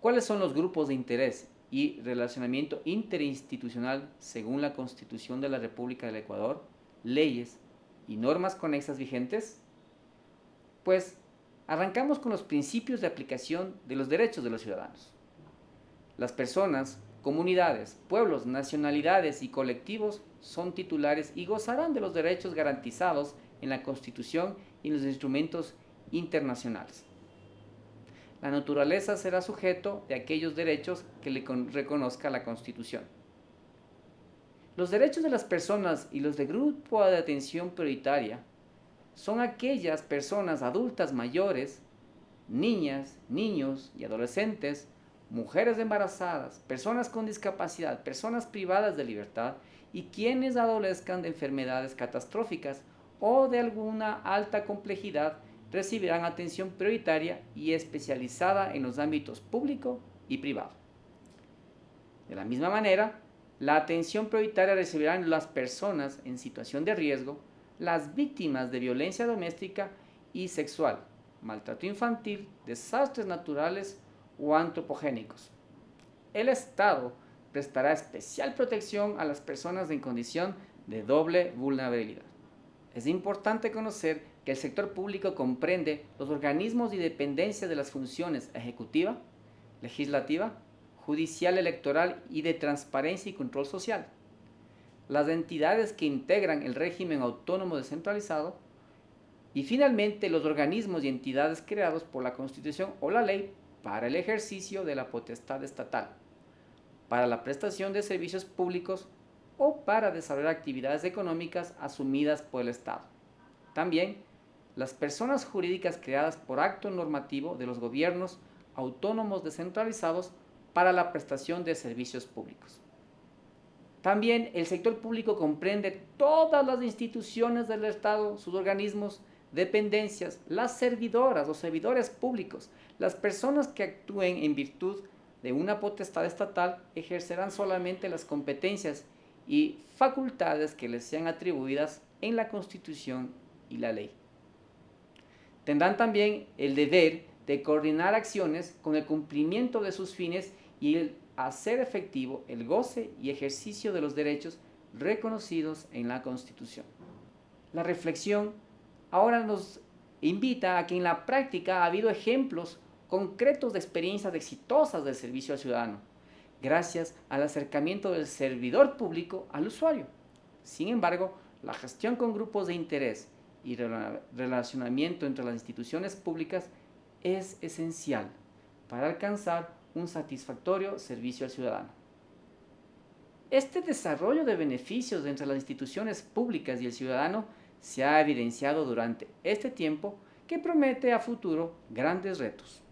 ¿Cuáles son los grupos de interés y relacionamiento interinstitucional según la Constitución de la República del Ecuador, leyes y normas conexas vigentes? Pues arrancamos con los principios de aplicación de los derechos de los ciudadanos. Las personas, comunidades, pueblos, nacionalidades y colectivos son titulares y gozarán de los derechos garantizados en la Constitución y en los instrumentos internacionales. La naturaleza será sujeto de aquellos derechos que le reconozca la Constitución. Los derechos de las personas y los de grupo de atención prioritaria son aquellas personas adultas mayores, niñas, niños y adolescentes, mujeres embarazadas, personas con discapacidad, personas privadas de libertad y quienes adolezcan de enfermedades catastróficas o de alguna alta complejidad recibirán atención prioritaria y especializada en los ámbitos público y privado. De la misma manera, la atención prioritaria recibirán las personas en situación de riesgo, las víctimas de violencia doméstica y sexual, maltrato infantil, desastres naturales o antropogénicos. El Estado prestará especial protección a las personas en condición de doble vulnerabilidad. Es importante conocer el sector público comprende los organismos y dependencias de las funciones ejecutiva, legislativa, judicial electoral y de transparencia y control social. Las entidades que integran el régimen autónomo descentralizado y finalmente los organismos y entidades creados por la Constitución o la ley para el ejercicio de la potestad estatal, para la prestación de servicios públicos o para desarrollar actividades económicas asumidas por el Estado. También las personas jurídicas creadas por acto normativo de los gobiernos autónomos descentralizados para la prestación de servicios públicos. También el sector público comprende todas las instituciones del Estado, sus organismos, dependencias, las servidoras o servidores públicos, las personas que actúen en virtud de una potestad estatal ejercerán solamente las competencias y facultades que les sean atribuidas en la Constitución y la ley. Tendrán también el deber de coordinar acciones con el cumplimiento de sus fines y el hacer efectivo el goce y ejercicio de los derechos reconocidos en la Constitución. La reflexión ahora nos invita a que en la práctica ha habido ejemplos concretos de experiencias exitosas del servicio al ciudadano, gracias al acercamiento del servidor público al usuario. Sin embargo, la gestión con grupos de interés y relacionamiento entre las instituciones públicas es esencial para alcanzar un satisfactorio servicio al ciudadano. Este desarrollo de beneficios entre las instituciones públicas y el ciudadano se ha evidenciado durante este tiempo que promete a futuro grandes retos.